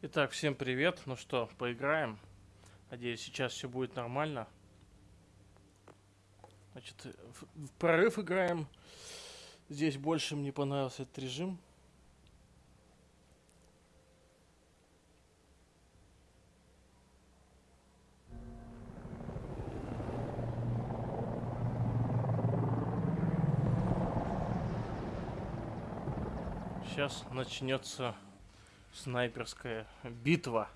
Итак, всем привет. Ну что, поиграем. Надеюсь, сейчас все будет нормально. Значит, в, прорыв играем. Здесь больше мне понравился этот режим. Сейчас начнется снайперская битва.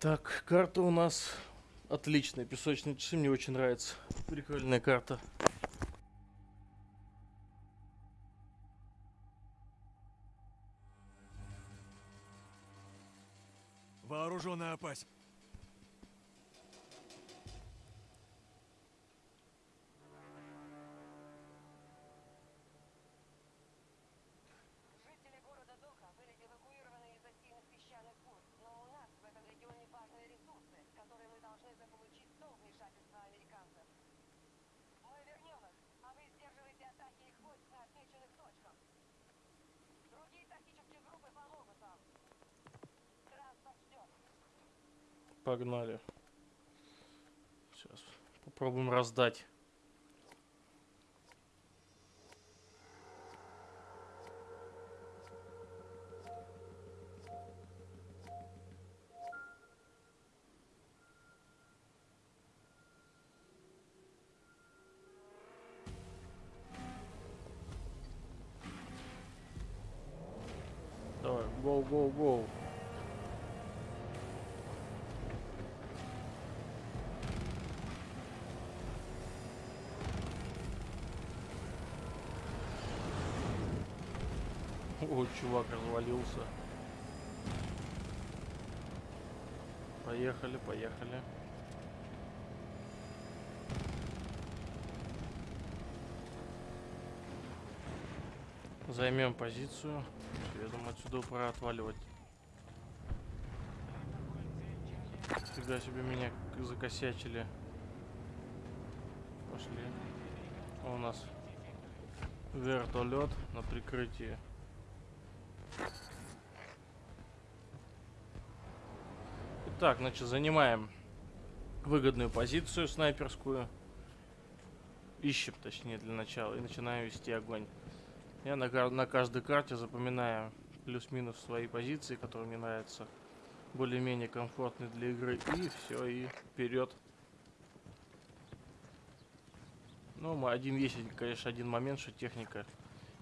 Так, карта у нас отличная. Песочные часы мне очень нравится. Прикольная карта. Вооруженная опась. Погнали. Сейчас попробуем раздать. Чувак развалился. Поехали, поехали. Займем позицию. Я думаю, отсюда пора отваливать. Фига себе меня закосячили. Пошли. А У нас вертолет на прикрытии. Итак, значит, занимаем выгодную позицию снайперскую. Ищем, точнее, для начала. И начинаем вести огонь. Я на, на каждой карте запоминаю плюс-минус свои позиции, которые мне нравятся. Более-менее комфортные для игры. И все, и вперед. Ну, один есть, конечно, один момент, что техника,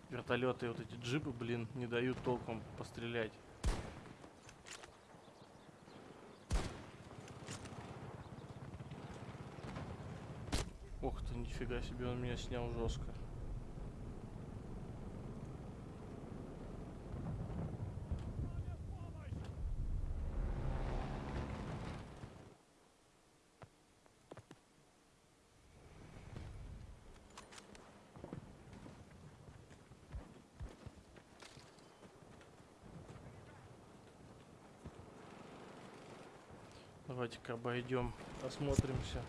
вертолеты и вот эти джипы, блин, не дают толком пострелять. Ох ты, нифига себе, он меня снял жестко. Давайте-ка обойдем, осмотримся.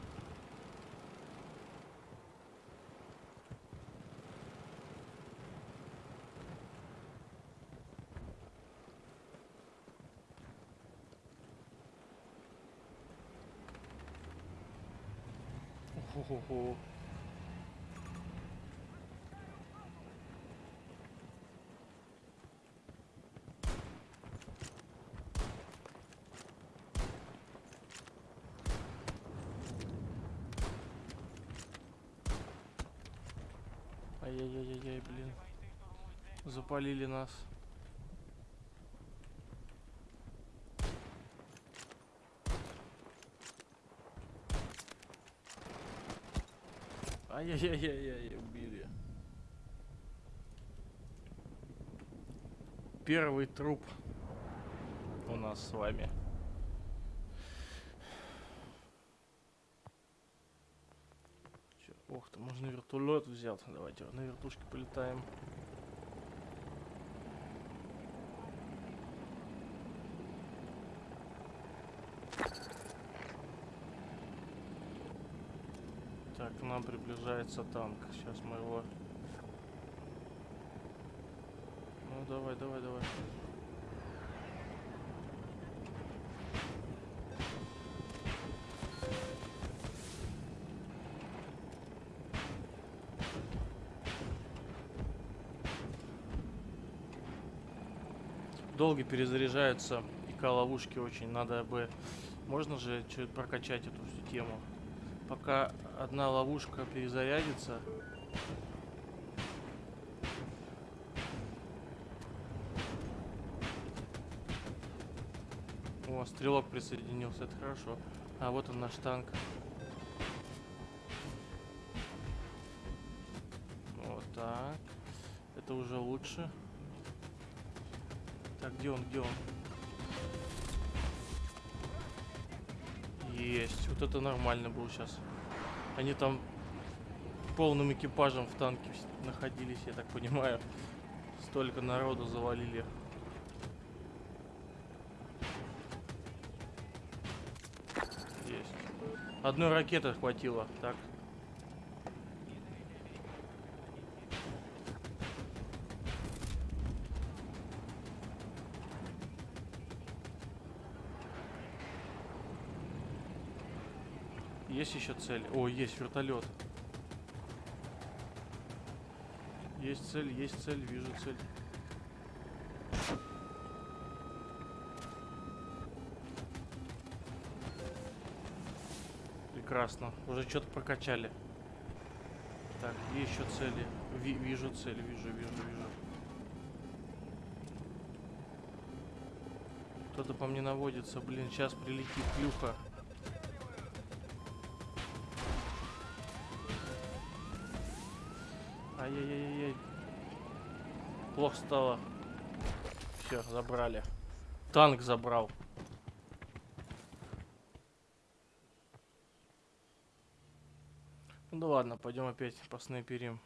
Ай-яй-яй, блин. Запалили нас. Ай-яй-яй-яй-яй, убили. Первый труп у нас с вами. Ох ты, можно вертолет взял. Давайте на вертушке полетаем. Так, к нам приближается танк. Сейчас мы его... Ну, давай, давай, давай. Долго перезаряжаются ИК-ловушки очень. Надо бы... Можно же чуть прокачать эту всю тему. Пока одна ловушка перезарядится, О, стрелок присоединился, это хорошо. А вот он наш танк. Он? Есть. Вот это нормально было сейчас. Они там полным экипажем в танке находились, я так понимаю. Столько народу завалили. Есть. Одной ракеты хватило. Так. Есть еще цель? О, есть вертолет. Есть цель, есть цель, вижу цель. Прекрасно. Уже что-то прокачали. Так, еще цели? Ви- вижу цель, вижу, вижу, вижу. Кто-то по мне наводится. Блин, сейчас прилетит плюха. Ай-яй-яй-яй. Плохо стало. Все, забрали. Танк забрал. Ну ладно, пойдем опять поснайперим.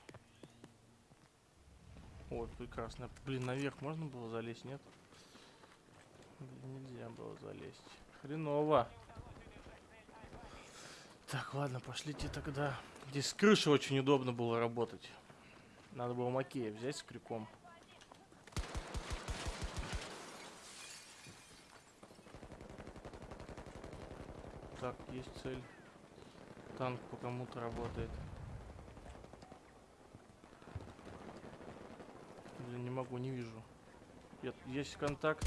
Ой, прекрасно. Блин, наверх можно было залезть, нет? Блин, нельзя было залезть. Хреново. Так, ладно, пошлите тогда. Здесь с крыши очень удобно было работать. Надо было Макея взять с крюком. Так, есть цель. Танк по кому-то работает. Блин, не могу, не вижу. Я- Есть контакт.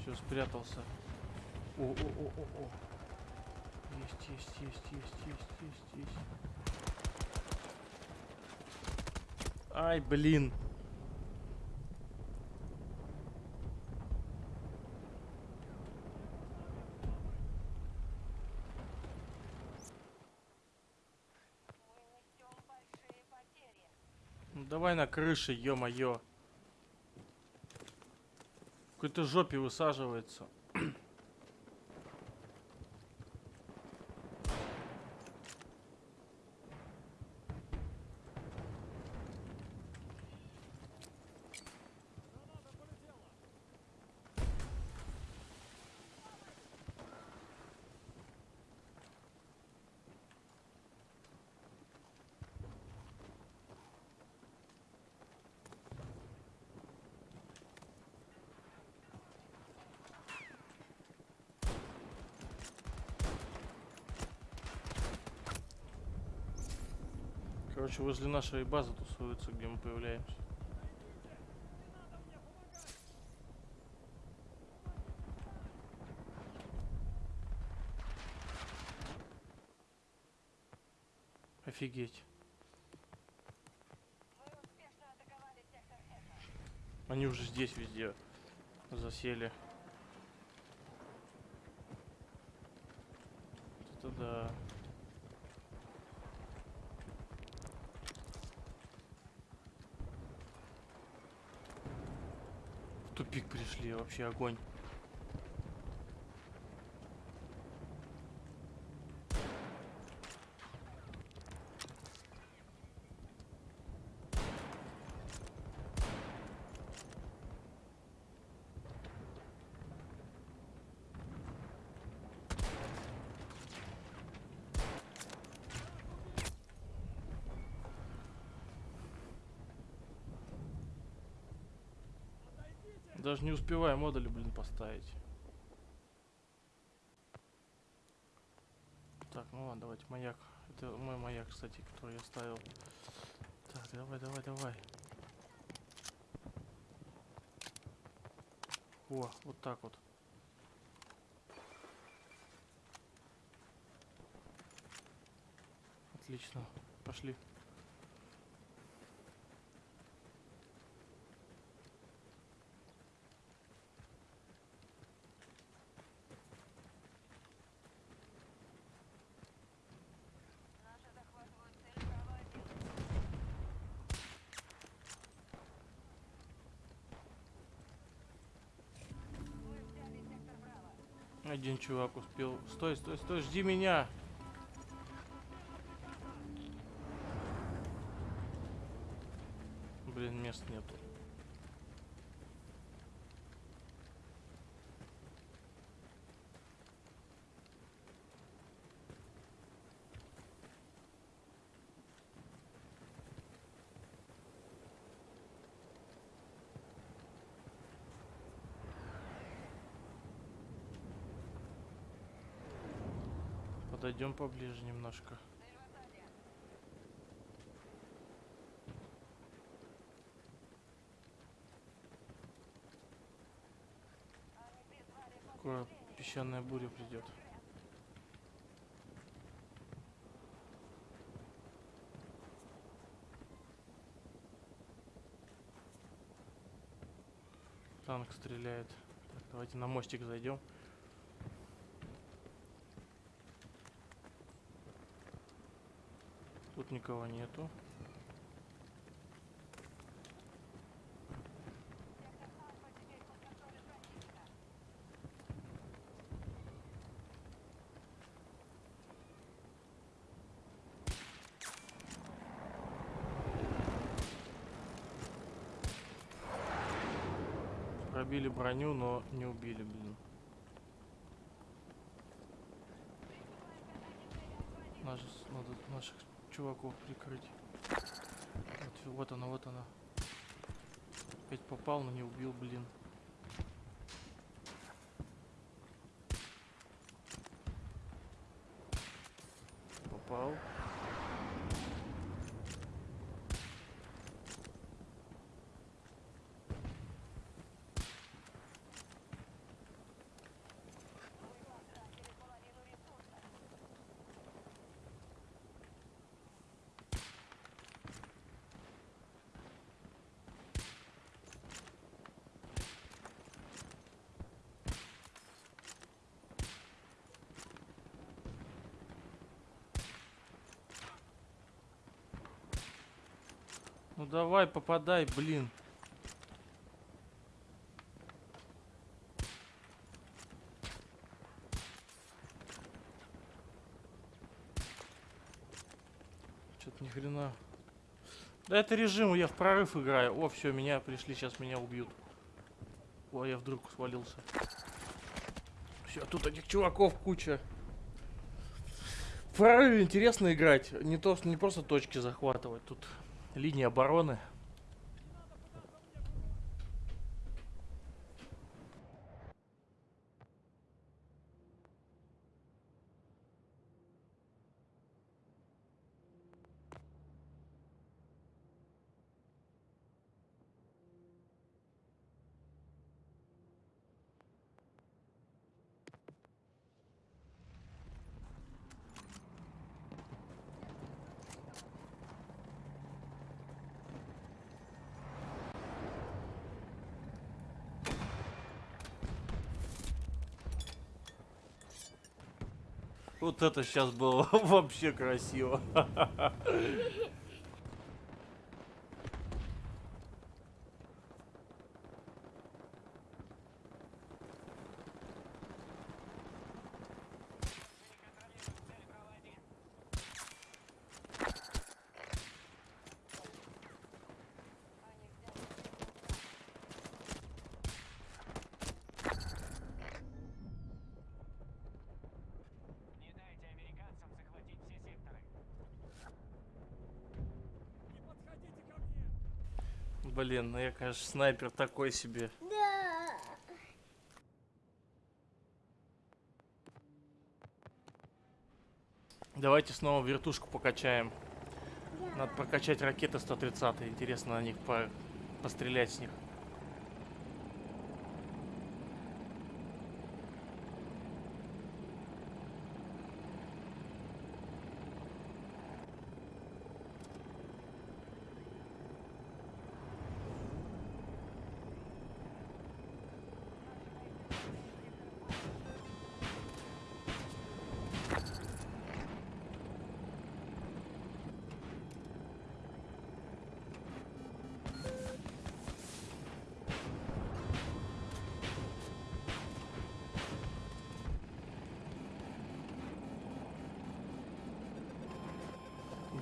Все, спрятался. О, о, о, о, о. Есть, есть, есть, есть, есть, есть, есть. Ай, блин. Ну давай на крыше, ё-моё. В какой-то жопе высаживается. Короче, возле нашей базы тусуются, где мы появляемся. Офигеть. Они уже здесь везде засели. Это да. тупик пришли, вообще огонь. Даже не успеваю модули, блин, поставить. Так, ну ладно, давайте маяк. Это мой маяк, кстати, который я ставил. Так, давай, давай, давай. О, вот так вот. Отлично. Пошли. Наши захватывают цель Браво-1. Мы взяли сектор Браво. Один чувак успел. Стой, стой, стой, жди меня. Блин, мест нету. Подойдем поближе немножко. Скоро песчаная буря придет. Танк стреляет. Так, давайте на мостик зайдем. Тут никого нету. Пробили броню, но не убили, блин. Наш, надо наших чуваков прикрыть. Вот, вот она, вот она. Опять попал, но не убил, блин. Попал. Мы потратили половину ресурсов. Ну давай, попадай, блин. Что-то ни хрена. Да это режим, я в прорыв играю. О, все, меня пришли, сейчас меня убьют. О, я вдруг свалился. Все, тут этих чуваков куча. В прорыве интересно играть. Не, то, не просто точки захватывать. Тут линия обороны. Вот это сейчас было вообще красиво. Блин, ну я, конечно, снайпер такой себе. Да. Давайте снова вертушку покачаем. Надо прокачать ракеты 130 Интересно на них по- пострелять с них.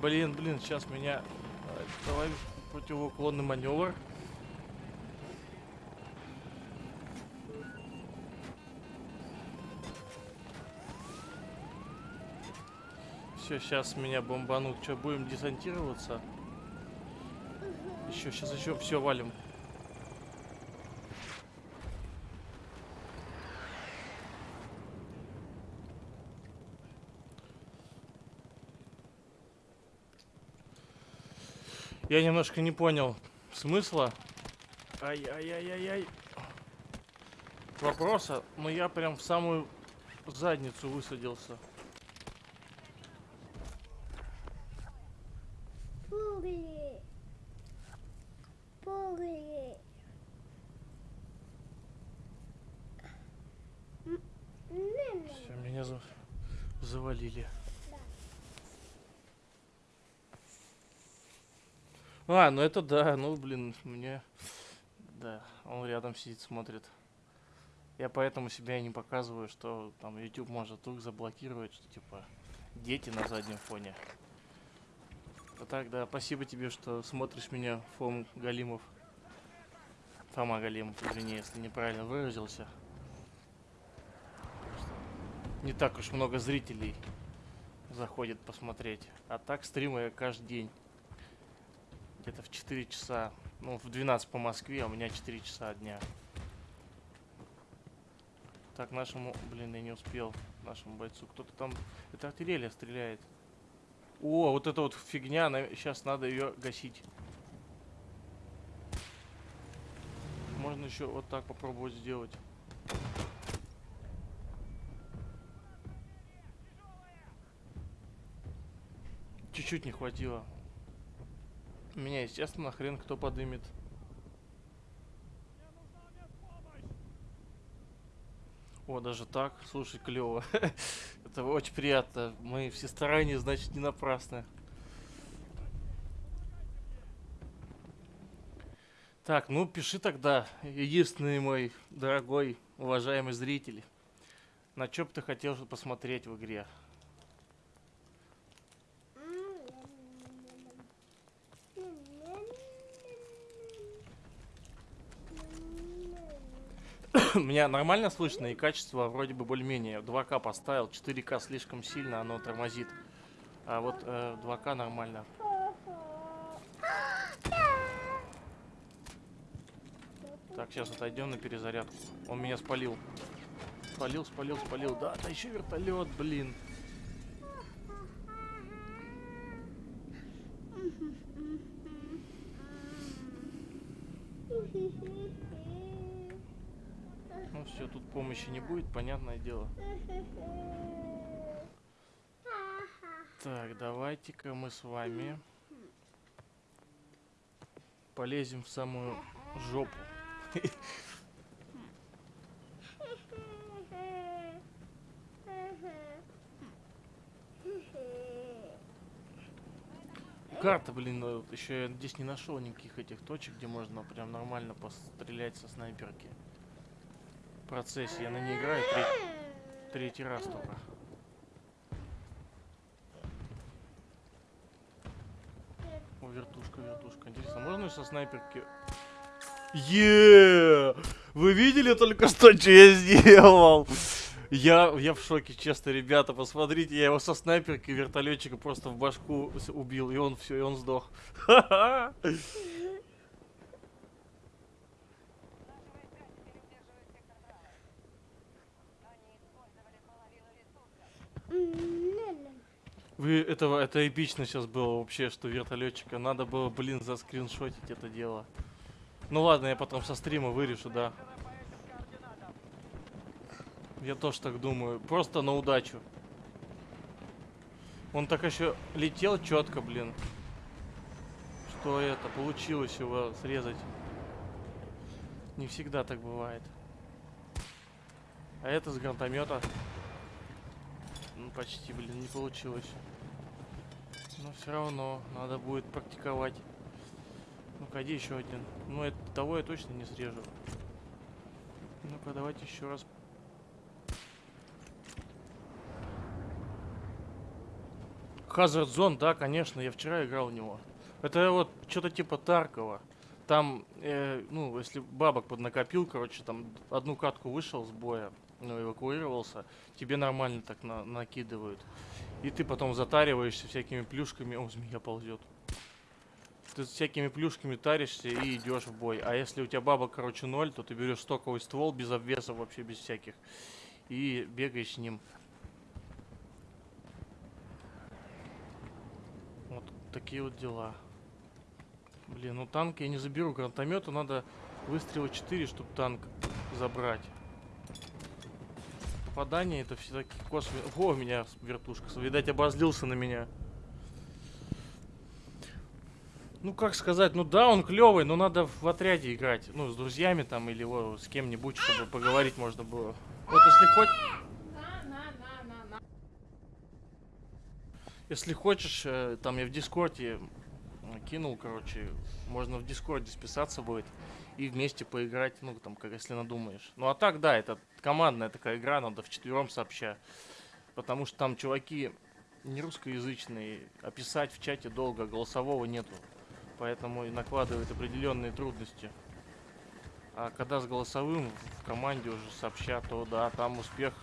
Блин, блин, сейчас меня... э, Давай противоуклонный маневр. Все, сейчас меня бомбанут. Что, будем десантироваться? Еще, сейчас еще все валим. Я немножко не понял смысла. Ай-яй-яй-яй-яй. Вопроса, но я прям в самую задницу высадился. Пули. Пули. М, не, не. Все, меня за- завалили. А, ну это да, ну блин, мне... Да, он рядом сидит, смотрит. Я поэтому себя не показываю, что там YouTube может вдруг заблокировать, что типа дети на заднем фоне. А так, да, спасибо тебе, что смотришь меня, Фом Галимов. Фома Галимов, извини, если неправильно выразился. Не так уж много зрителей заходит посмотреть. А так стримы я каждый день. Где-то в 4 часа. Ну, в 12 по Москве, а у меня 4 часа дня. Так, нашему... Блин, я не успел. Нашему бойцу. Кто-то там... Это артиллерия стреляет. О, вот эта вот фигня. Сейчас надо ее гасить. Можно еще вот так попробовать сделать. Чуть-чуть не хватило. Меня, естественно, хрен кто подымет. О, даже так, слушай, клево. Это очень приятно. Мои все старания, значит, не напрасны. Так, ну пиши тогда, единственный мой дорогой, уважаемый зритель. На что бы ты хотел посмотреть в игре? Меня нормально слышно и качество вроде бы более-менее. 2К поставил, 4К слишком сильно, оно тормозит. А вот э, 2К нормально. Так, сейчас отойдем на перезарядку. Он меня спалил. Спалил, спалил, спалил. Да, да еще вертолет, блин. Ну все, тут помощи не будет, понятное дело. Так, давайте-ка мы с вами полезем в самую жопу. Карта, блин, вот еще я здесь не нашел никаких этих точек, где можно прям нормально пострелять со снайперки. Процессе я на ней играю треть- третий раз только. О, вертушка, вертушка. Интересно, можно со снайперки... Е! Вы видели только что, что я сделал? Я, я в шоке, честно, ребята, посмотрите, я его со снайперки вертолетчика просто в башку убил, и он все, и он сдох. Ха-ха! Вы этого, это эпично сейчас было вообще, что вертолетчика. Надо было, блин, заскриншотить это дело. Ну ладно, я потом со стрима вырежу, да. Я тоже так думаю. Просто на удачу. Он так еще летел четко, блин. Что это, получилось его срезать. Не всегда так бывает. А это с гранатомета. Ну, почти, блин, не получилось. Но все равно надо будет практиковать. Ну-ка, где еще один? Ну, это, того я точно не срежу. Ну-ка, давайте еще раз. Hazard Zone, да, конечно, я вчера играл в него. Это вот что-то типа Таркова. Там, э, ну, если бабок поднакопил, короче, там одну катку вышел с боя, ну, эвакуировался, тебе нормально так на накидывают. И ты потом затариваешься всякими плюшками. О, змея ползет. Ты с всякими плюшками таришься и идешь в бой. А если у тебя бабок, короче, ноль, то ты берешь стоковый ствол без обвесов, вообще без всяких. И бегаешь с ним. Вот такие вот дела. Блин, ну танк я не заберу. Гранатомету надо выстрела 4, чтобы танк забрать. Попадание это все такие косвенные. Во, у меня вертушка. Видать, обозлился на меня. Ну, как сказать, ну да, он клевый, но надо в отряде играть. Ну, с друзьями там или во, с кем-нибудь, чтобы поговорить можно было. Вот если хоть... Если хочешь, э, там я в Дискорде кинул, короче, можно в Дискорде списаться будет и вместе поиграть, ну, там, как если надумаешь. Ну, а так, да, это командная такая игра, надо вчетвером сообща. Потому что там чуваки не русскоязычные, а писать в чате долго, голосового нету. Поэтому и накладывает определенные трудности. А когда с голосовым в команде уже сообща, то да, там успех,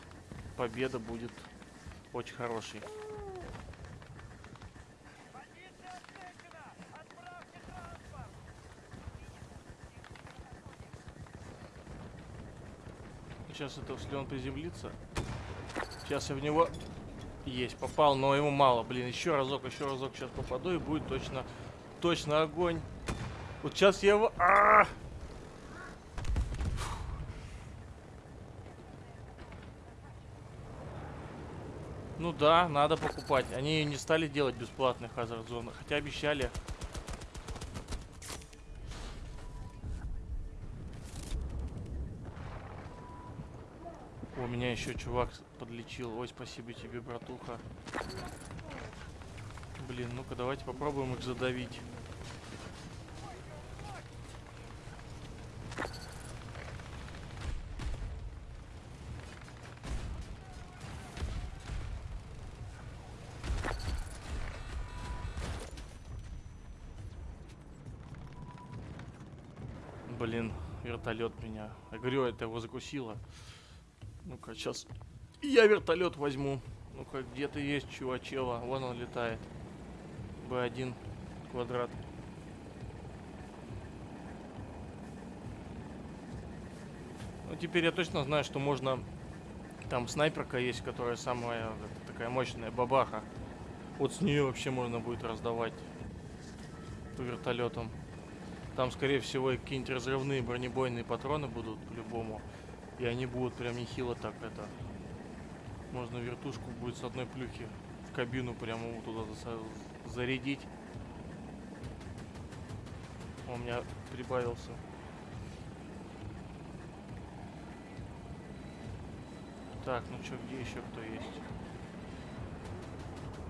победа будет очень хороший. Сейчас это, если он приземлится. Сейчас я в него есть, попал, но ему мало. Блин, еще разок, еще разок сейчас попаду и будет точно, точно огонь. Вот сейчас я его... А! Ну да, надо покупать. Они не стали делать бесплатных Zone, хотя обещали. Меня еще чувак подлечил. Ой, спасибо тебе, братуха. Блин, ну-ка давайте попробуем их задавить. Блин, вертолет меня. Я говорю, это его закусило. Ну-ка, сейчас я вертолет возьму. Ну-ка, где-то есть чувачела. Вон он летает. Б1 квадрат. Ну, теперь я точно знаю, что можно... Там снайперка есть, которая самая такая мощная, бабаха. Вот с нее вообще можно будет раздавать по вертолетам. Там, скорее всего, какие-нибудь разрывные бронебойные патроны будут по-любому. И они будут прям нехило так это. Можно вертушку будет с одной плюхи в кабину прямо вот туда за- зарядить. Он у меня прибавился. Так, ну чё, где еще кто есть?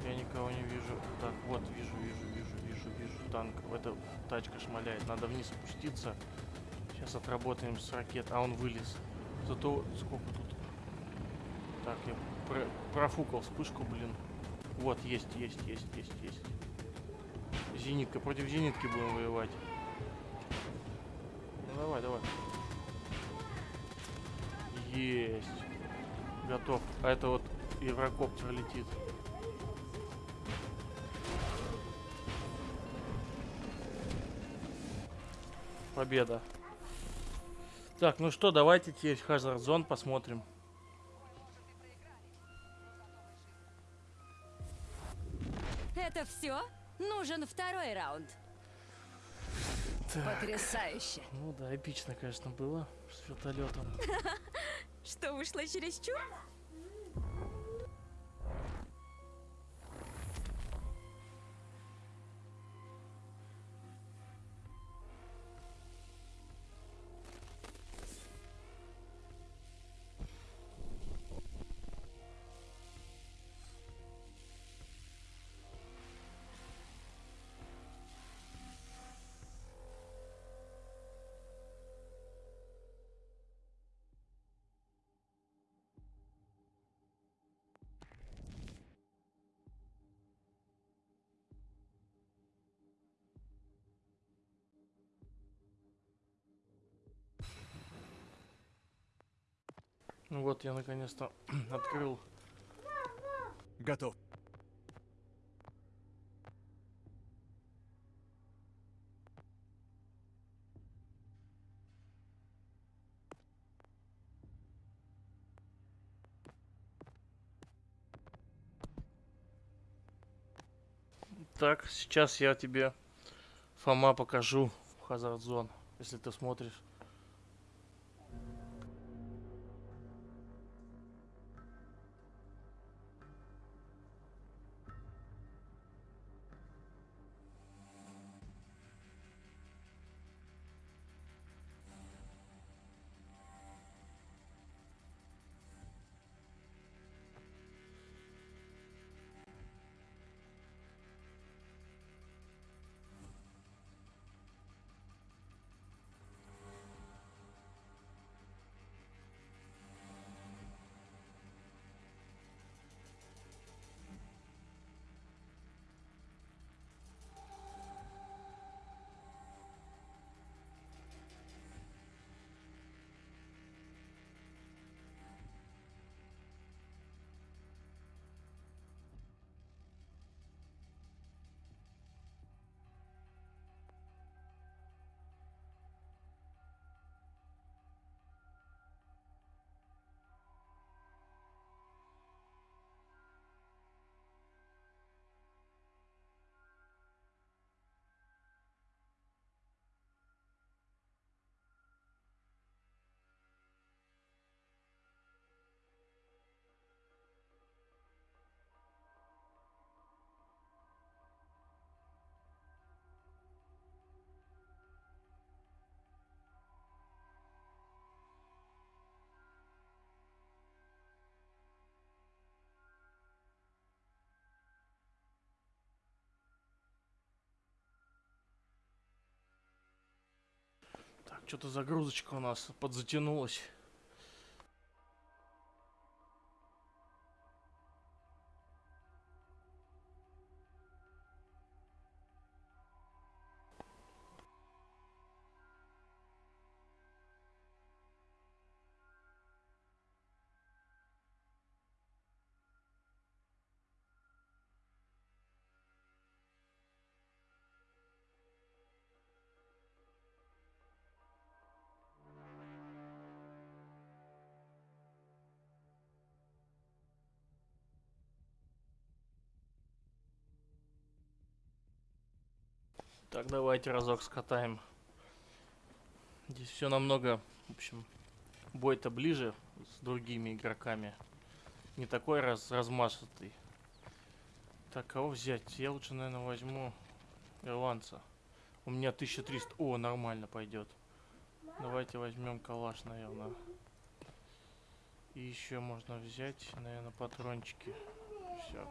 Я никого не вижу. Так, вот, вижу, вижу, вижу, вижу, вижу танк. Эта тачка шмаляет. Надо вниз спуститься. Сейчас отработаем с ракет. А он вылез. Зато сколько тут? Так, я про- профукал вспышку, блин. Вот, есть, есть, есть, есть, есть. Зенитка. Против зенитки будем воевать. Ну давай, давай. Есть. Готов. А это вот еврокоптер летит. Победа. Так, ну что, давайте теперь Hazard Zone посмотрим. Все, нужен второй раунд. Так. Потрясающе. Ну да, эпично, конечно, было с вертолетом. Что вышло чересчур? Ну вот, я наконец-то открыл. Готов. Так, сейчас я тебе, Фома, покажу Zone, если ты смотришь. Что-то загрузочка у нас подзатянулась. Так, давайте разок скатаем. Здесь все намного, в общем, бой-то ближе с другими игроками. Не такой раз размашистый. Так, кого взять? Я лучше, наверное, возьму ирландца. У меня 1300. О, нормально пойдет. Давайте возьмем калаш, наверное. И еще можно взять, наверное, патрончики. Все.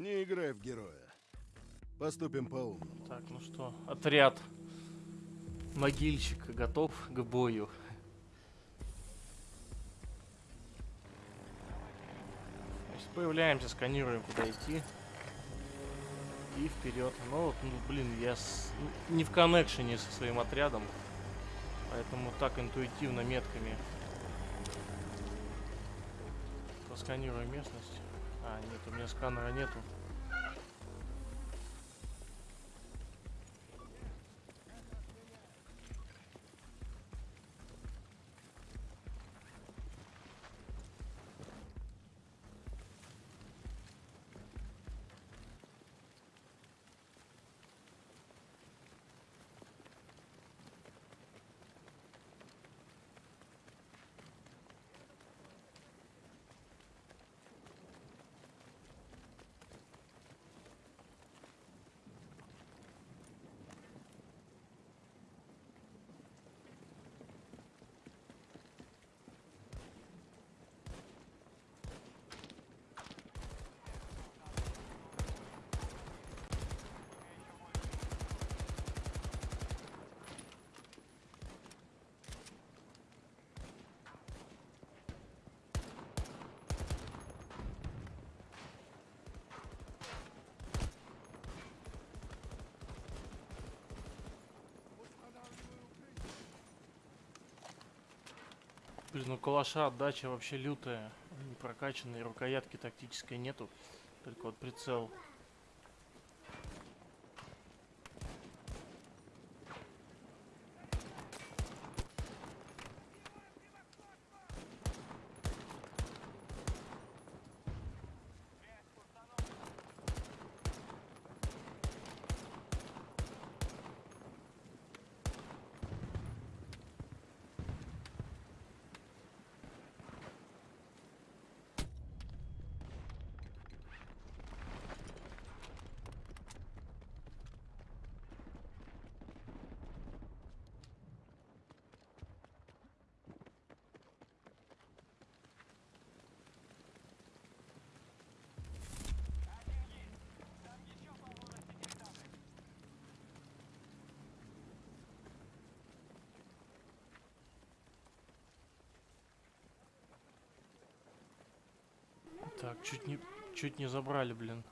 Не играй в героя. Поступим по-умному. Так, ну что, отряд могильщика готов к бою. Появляемся, сканируем, куда идти. И вперед. Ну, вот, ну, блин, я с- не в коннекшене со своим отрядом. Поэтому так интуитивно метками. Просканирую местность. А, нет, у меня сканера нету. Блин, ну калаша отдача вообще лютая. Не прокачанные, рукоятки тактической нету. Только вот прицел. Так, чуть не, чуть не забрали, блин.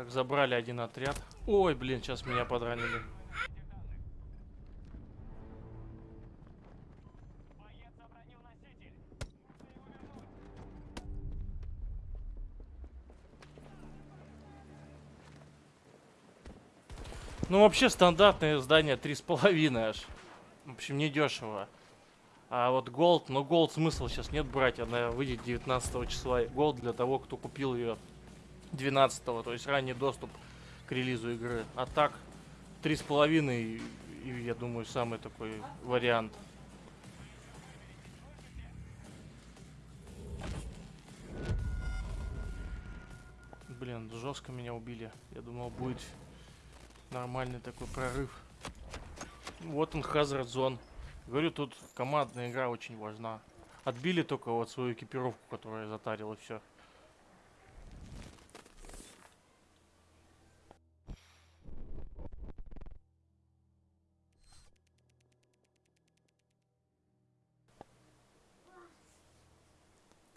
Так, забрали один отряд. Ой, блин, сейчас меня подранили. Ну, вообще, стандартное здание 3,5 аж. В общем, не дешево. А вот Gold, но Gold смысла сейчас нет брать, она выйдет 19 числа. Gold для того, кто купил ее 12 то есть ранний доступ к релизу игры. А так, 3,5, и, и, я думаю, самый такой вариант. Блин, жестко меня убили. Я думал, будет нормальный такой прорыв. Вот он, Hazard Zone. Говорю, тут командная игра очень важна. Отбили только вот свою экипировку, которую я затарил, и все.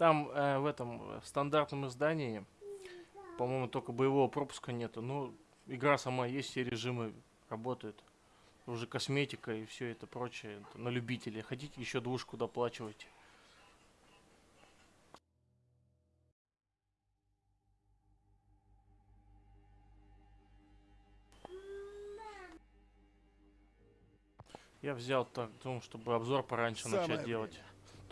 Там э, в этом э, в стандартном издании, по-моему, только боевого пропуска нету. Ну, игра сама есть, все режимы работают. Уже косметика и все это прочее это на любителей. Хотите еще двушку доплачивайте. Я взял так, думал, чтобы обзор пораньше Самое начать делать.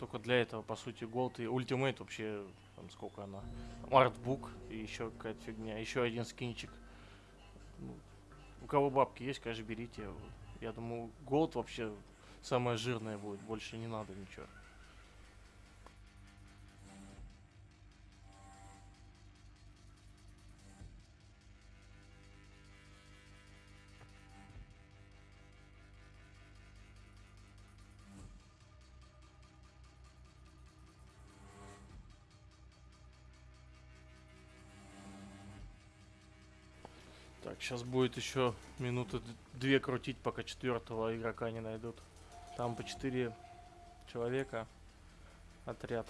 Только для этого, по сути, Gold и Ultimate вообще, там сколько она, артбук и еще какая-то фигня, еще один скинчик. Ну, у кого бабки есть, конечно, берите. Я думаю, Gold вообще самое жирное будет, больше не надо ничего. Сейчас будет еще минуты две крутить, пока четвертого игрока не найдут. Там по четыре человека отряд.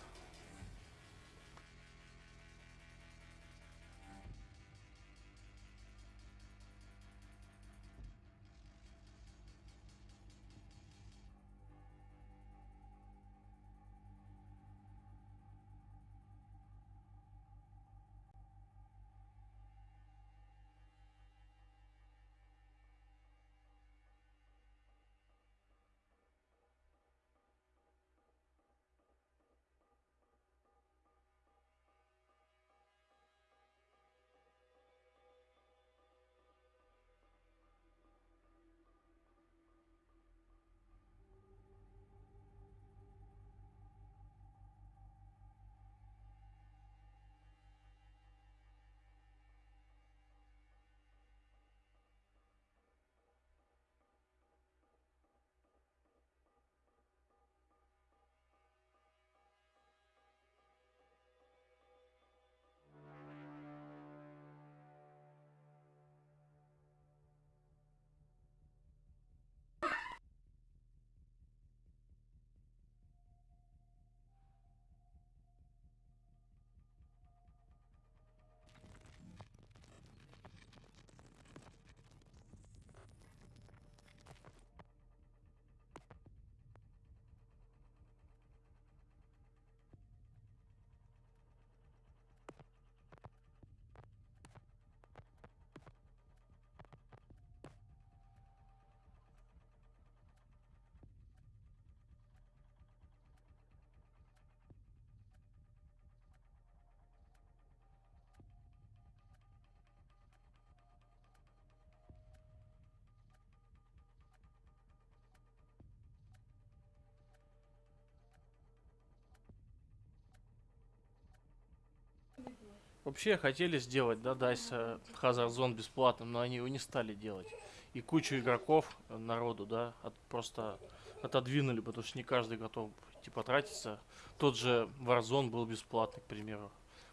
Вообще хотели сделать, да, Дайс Hazard Zone бесплатным, но они его не стали делать. И кучу игроков, э, народу, да, от- просто отодвинули, потому что не каждый готов типа тратиться. Тот же Warzone был бесплатный, к примеру.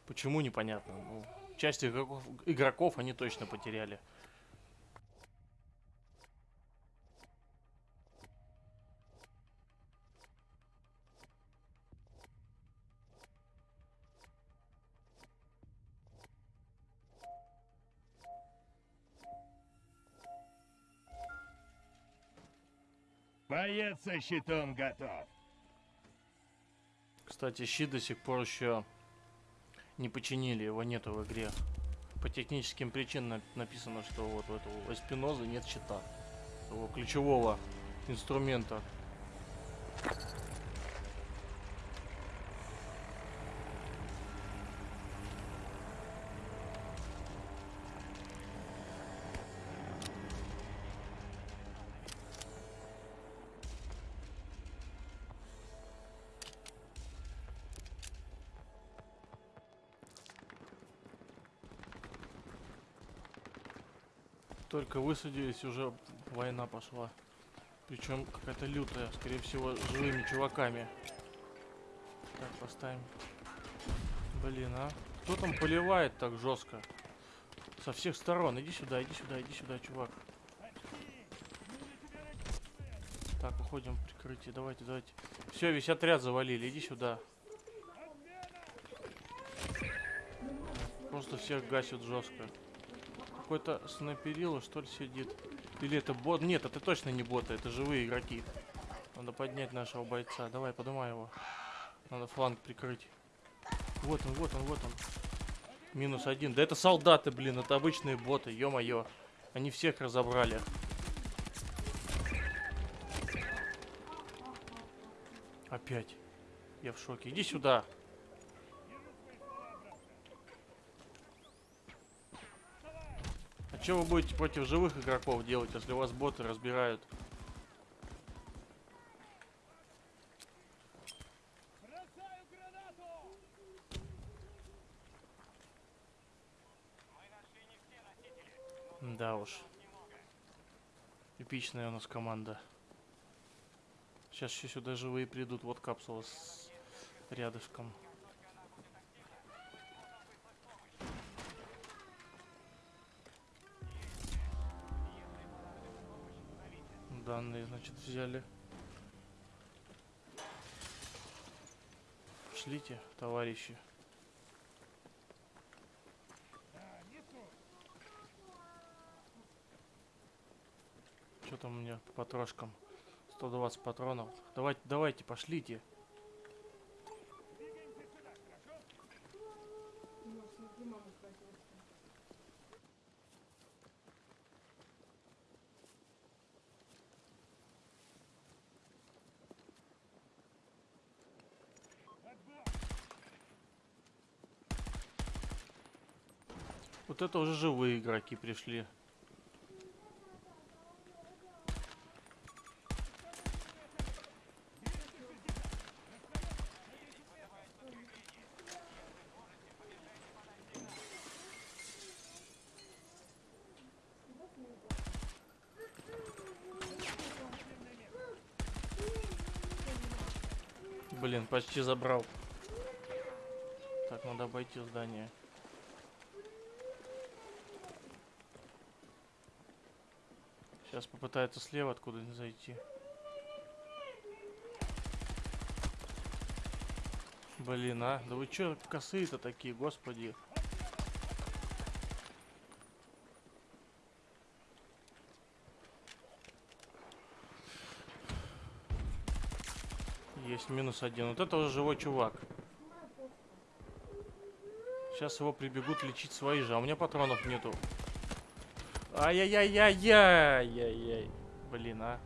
Почему, непонятно. Ну, часть игроков, игроков они точно потеряли. Боец со щитом готов. Кстати, щит до сих пор еще не починили, его нету в игре. По техническим причинам написано, что вот у этого Эспиноза нет щита. Его ключевого инструмента. Только высадились, уже война пошла. Причем какая-то лютая, скорее всего, живыми чуваками. Так, поставим. Блин, а? Кто там поливает так жестко? Со всех сторон. Иди сюда, иди сюда, иди сюда, чувак. Так, уходим в прикрытие. Давайте, давайте. Все, весь отряд завалили. Иди сюда. просто всех гасит жестко. Какой-то снайперило, что ли, сидит. Или это бот? Нет, это точно не боты, это живые игроки. Надо поднять нашего бойца. Давай, поднимай его. Надо фланг прикрыть. Вот он, вот он, вот он. Минус один. Да это солдаты, блин, это обычные боты, ё-моё. Они всех разобрали. Опять. Я в шоке. Иди сюда. Что вы будете против живых игроков делать, если вас боты разбирают? Да уж. Эпичная у нас команда. Сейчас еще сюда живые придут. Вот капсула с рядышком. Данные, значит, взяли. Шлите, товарищи. Что там у меня по трошкам? 120 патронов. Давайте, давайте, пошлите. Вот это уже живые игроки пришли. Блин, почти забрал. Так, надо обойти здание. Сейчас попытается слева откуда-нибудь зайти. Блин, а? Да вы чё косые-то такие, господи? Есть минус один. Вот это уже живой чувак. Сейчас его прибегут лечить свои же, а у меня патронов нету. Ай-яй-яй-яй-яй-яй. Блин, а.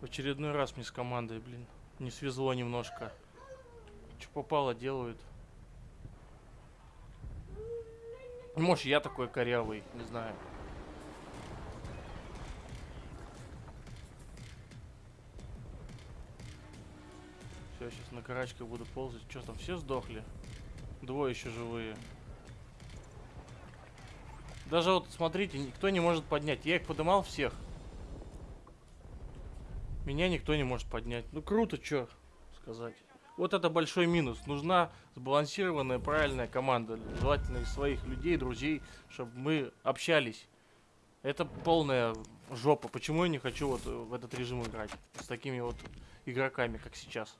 В очередной раз мне с командой, блин. Не свезло немножко. Что попало, делают. Может, я такой корявый, не знаю. Все, сейчас на карачках буду ползать. Что там, все сдохли? Двое еще живые. Даже вот, смотрите, никто не может поднять. Я их подымал всех. Меня никто не может поднять. Ну круто, что сказать. Вот это большой минус. Нужна сбалансированная, правильная команда. Желательно из своих людей, друзей, чтобы мы общались. Это полная жопа. Почему я не хочу вот в этот режим играть? С такими вот игроками, как сейчас.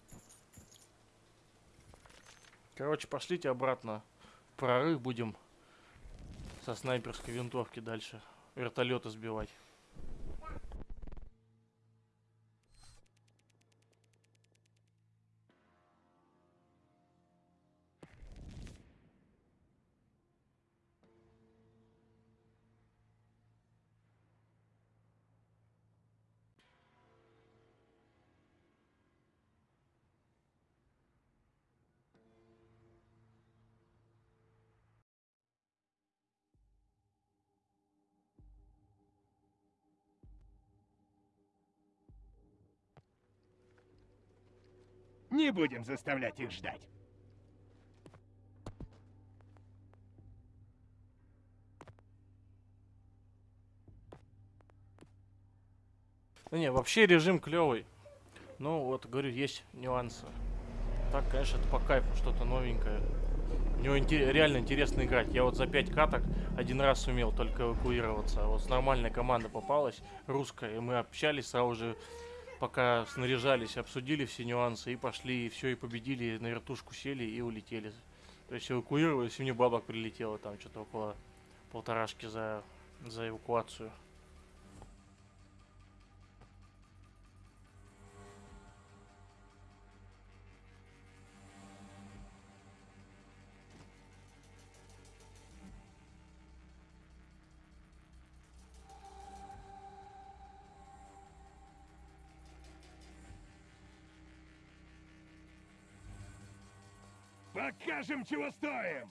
Короче, пошлите обратно. Прорыв будем со снайперской винтовки дальше. Вертолеты сбивать. Не будем заставлять их ждать. Да не, вообще режим клевый. Ну, вот, говорю, есть нюансы. Так, конечно, это по кайфу что-то новенькое. У него инте- реально интересно играть. Я вот за 5 каток один раз сумел только эвакуироваться. А Вот с нормальной команда попалась, русская, и мы общались сразу же, пока снаряжались, обсудили все нюансы и пошли, и все, и победили, на вертушку сели и улетели. То есть эвакуировались, и мне бабок прилетело там что-то около полторашки за, за эвакуацию. Покажем, чего стоим!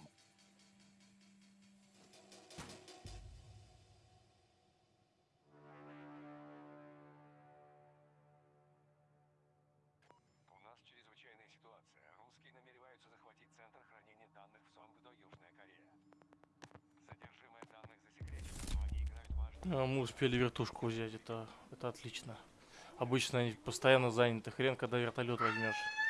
У нас чрезвычайная ситуация. Русские намереваются захватить центр хранения данных в Сонгдо, Южная Корея. Содержимое данных засекречено, но они играют важную А, Мы успели вертушку взять, это, это отлично. Обычно они постоянно заняты. Хрен, когда вертолет возьмешь.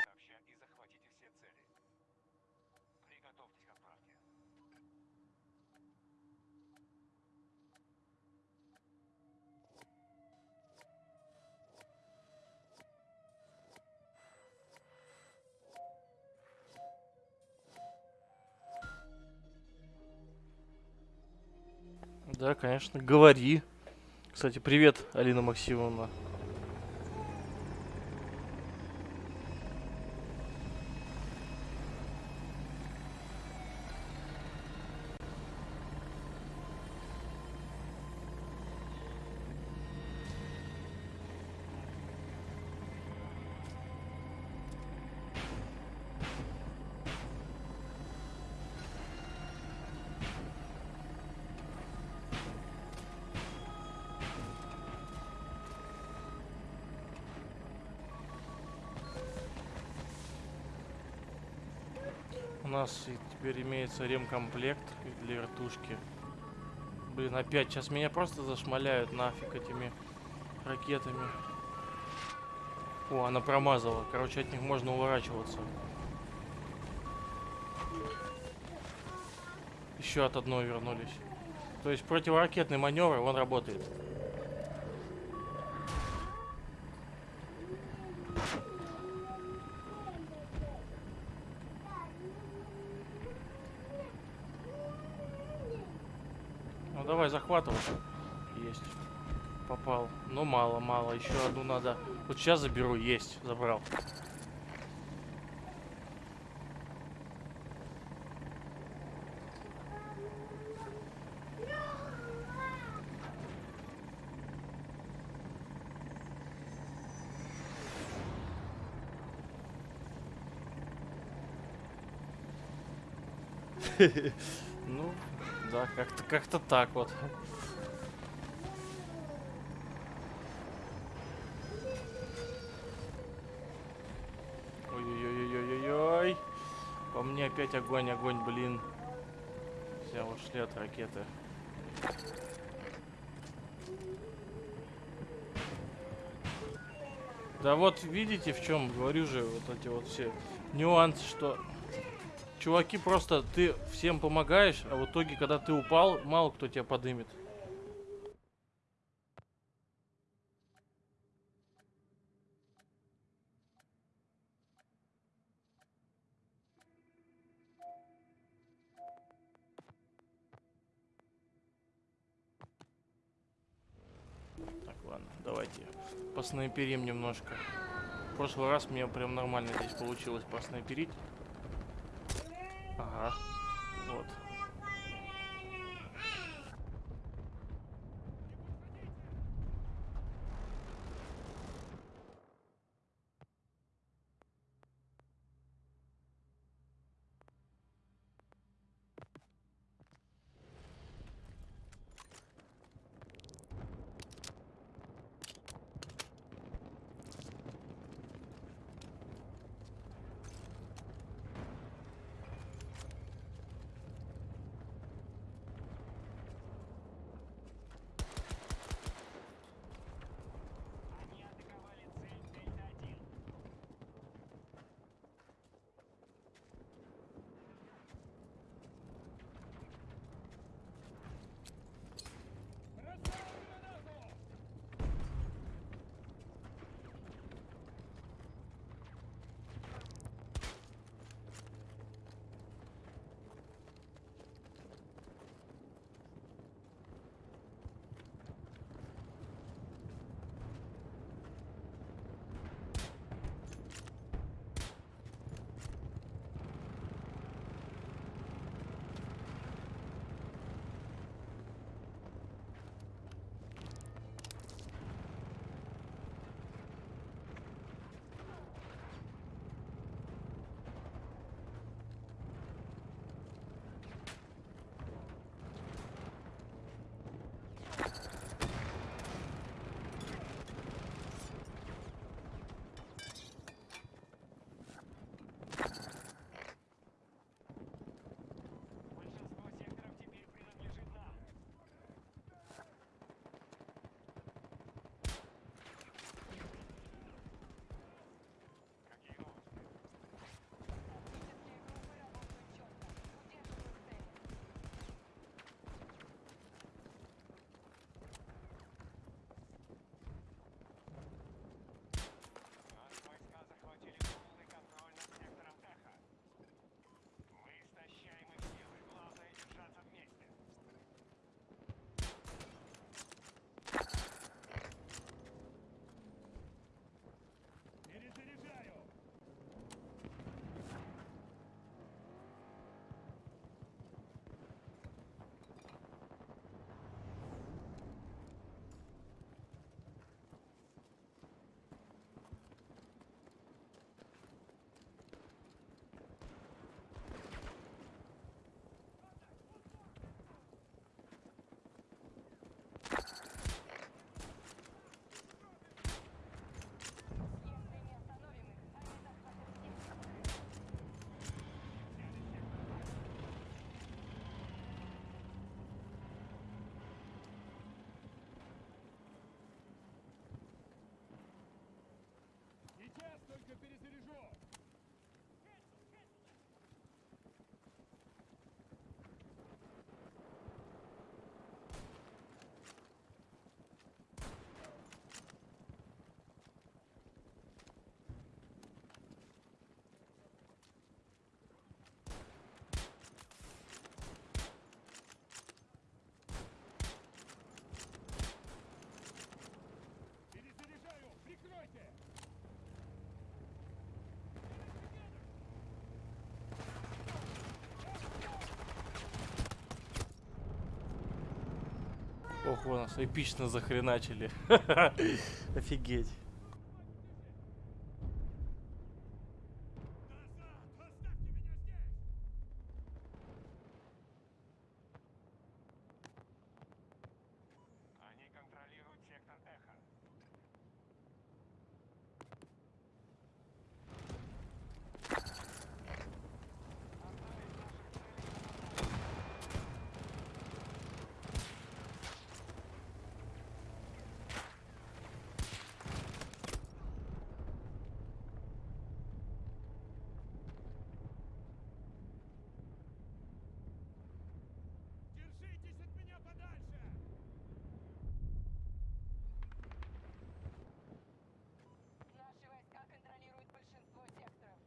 Конечно, говори. Кстати, привет, Алина Максимовна. Нас теперь имеется ремкомплект для вертушки. Блин, опять, сейчас меня просто зашмаляют нафиг этими ракетами. О, она промазала. Короче, от них можно уворачиваться. Еще от одной вернулись. То есть противоракетный маневр, он работает. Ну давай захватывай. Есть. Попал. Но мало, мало. Еще одну надо. Вот сейчас заберу. Есть. Забрал. Ну, да, как-то как-то так вот. Опять огонь, огонь, блин. Все ушли от ракеты. Да вот видите в чем, говорю же, вот эти вот все нюансы, что чуваки просто ты всем помогаешь, а в итоге, когда ты упал, мало кто тебя подымет. Поснайперим немножко. В прошлый раз мне прям нормально здесь получилось поснайперить. Ага. У нас эпично захреначили. Офигеть. Они контролируют сектор Эхо. Держитесь от меня подальше! Наши войска контролируют большинство секторов.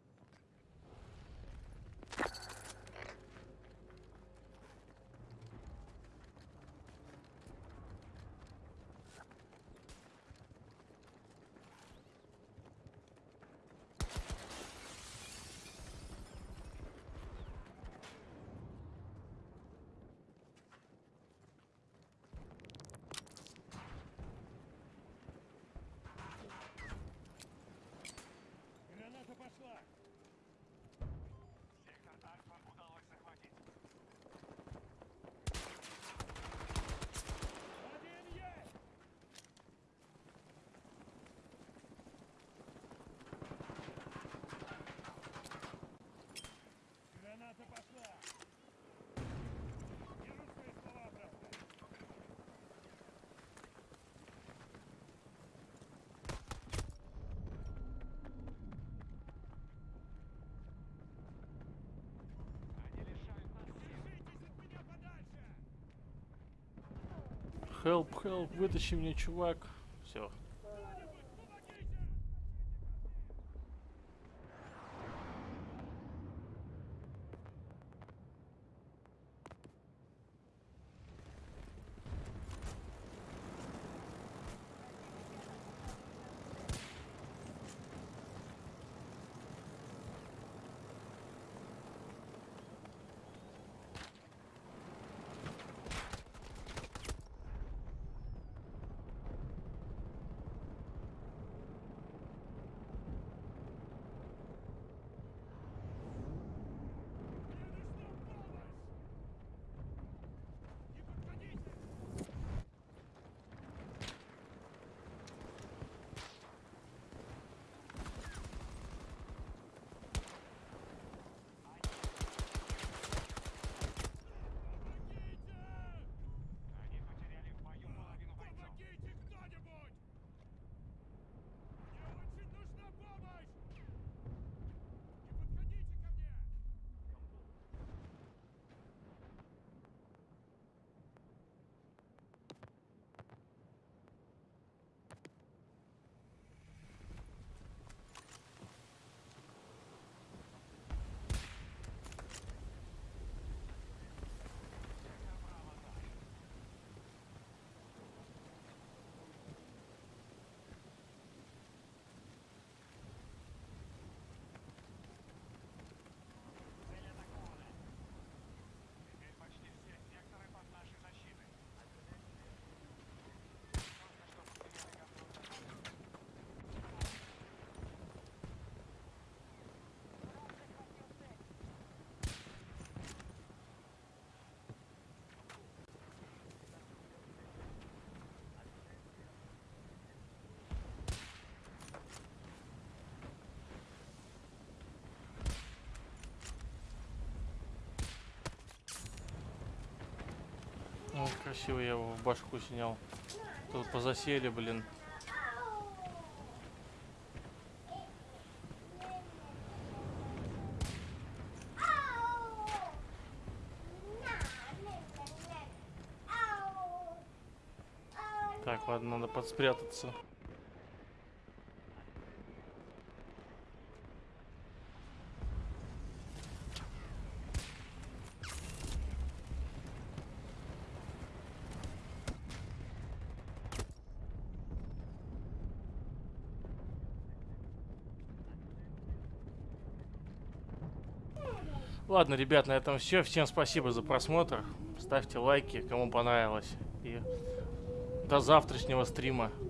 Граната пошла! Сектор Альфа удалось захватить. Один есть! Граната пошла! Беру свои слова обратно. Они лишают нас сил. Держитесь от меня подальше! Help, help, вытащи меня, чувак. Все. Ну, красиво я его в башку снял. Тут позасели, блин. Так, ладно, надо подспрятаться. Ладно, ребят, на этом все. Всем спасибо за просмотр. Ставьте лайки, кому понравилось. И До завтрашнего стрима.